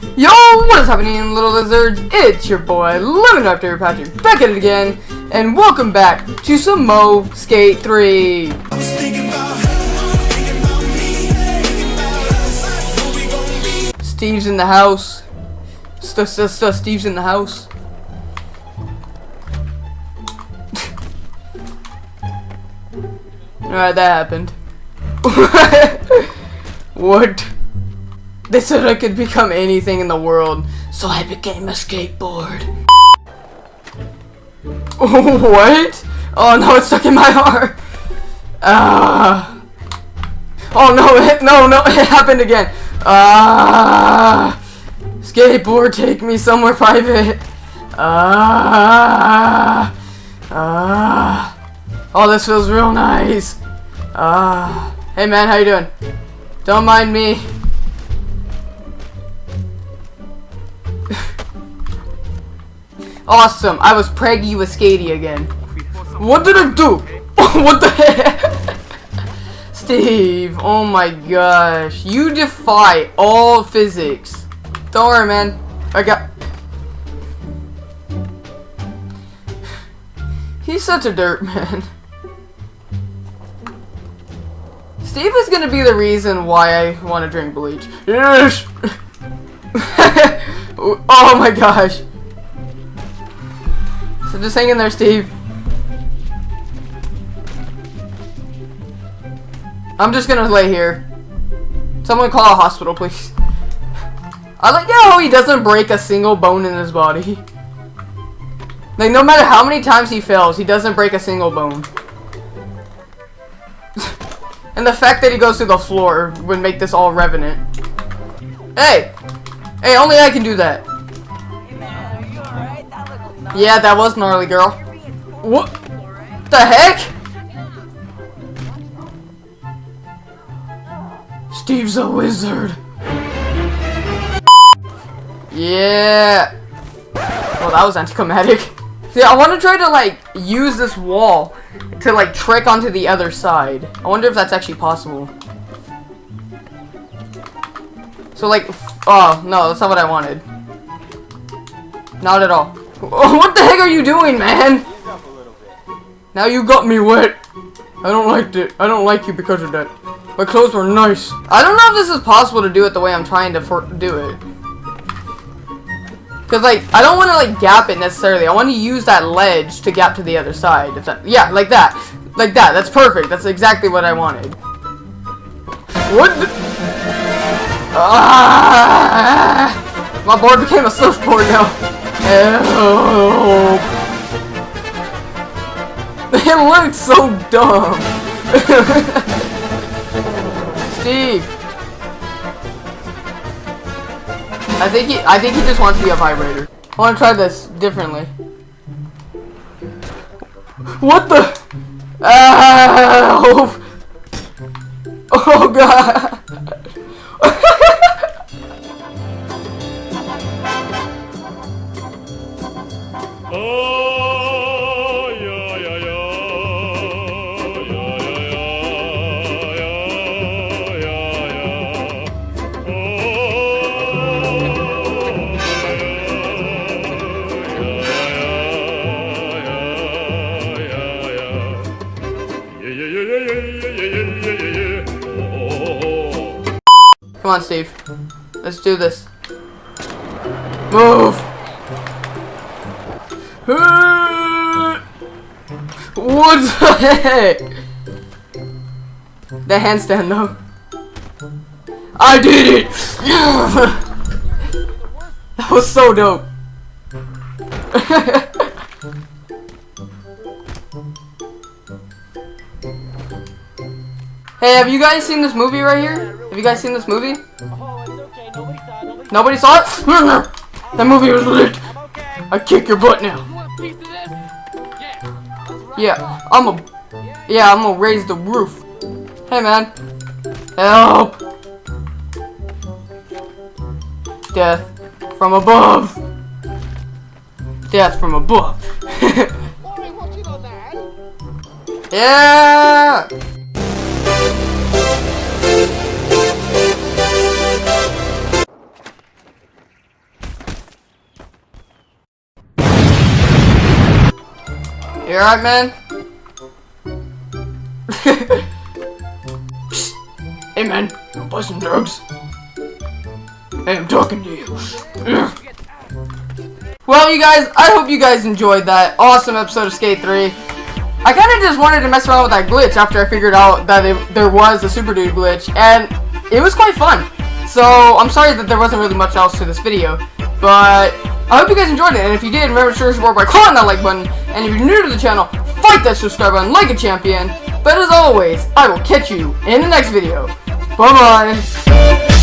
Yo, what is happening, little lizards? It's your boy, Lemon Raptor Patrick, back at it again, and welcome back to some Mo Skate 3. Steve's in the house. St st st Steve's in the house. Alright, that happened. what? They said I could become anything in the world, so I became a skateboard. what? Oh no, it's stuck in my heart. Ah. Uh, oh no, it, no, no, it happened again. Ah. Uh, skateboard, take me somewhere private. Ah. Ah. Oh, this feels real nice. Ah. Hey man, how you doing? Don't mind me. Awesome. I was preggy with Skatey again. What did I do? what the heck? Steve, oh my gosh. You defy all physics. Don't worry, man. I got... He's such a dirt man. Steve is gonna be the reason why I want to drink bleach. Yes! oh my gosh. So just hang in there, Steve. I'm just gonna lay here. Someone call a hospital, please. I like how he doesn't break a single bone in his body. Like, no matter how many times he fails, he doesn't break a single bone. and the fact that he goes through the floor would make this all revenant. Hey! Hey, only I can do that. Yeah, that was gnarly, girl. What the heck? Steve's a wizard. Yeah. Well, that was anticlimactic. See, I want to try to, like, use this wall to, like, trick onto the other side. I wonder if that's actually possible. So, like, oh, no, that's not what I wanted. Not at all. What the heck are you doing, man? Now you got me wet. I don't like it. I don't like you because of that. My clothes were nice. I don't know if this is possible to do it the way I'm trying to do it. Because, like, I don't want to, like, gap it necessarily. I want to use that ledge to gap to the other side. If that, yeah, like that. Like that. That's perfect. That's exactly what I wanted. What Ah! My board became a surfboard now. Help! It looks so dumb! Steve! I think he I think he just wants to be a vibrator. I wanna try this differently. What the Ah! Oh god! Come on, Steve. Let's do this. Move! What the heck? The handstand, though. I did it! that was so dope. hey, have you guys seen this movie right here? Have you guys seen this movie? Nobody saw it? that movie was lit. I kick your butt now. Yeah, I'm a. Yeah, I'm gonna raise the roof. Hey, man. Help! Death from above. Death from above. yeah! You alright, man? hey, man. Wanna buy some drugs? Hey, I'm talking to you. well, you guys, I hope you guys enjoyed that awesome episode of Skate 3. I kind of just wanted to mess around with that glitch after I figured out that it, there was a Super Dude glitch, and it was quite fun. So, I'm sorry that there wasn't really much else to this video, but I hope you guys enjoyed it, and if you did, remember to show support by clicking that like button, and if you're new to the channel, fight that subscribe button like a champion, but as always, I will catch you in the next video. Bye-bye.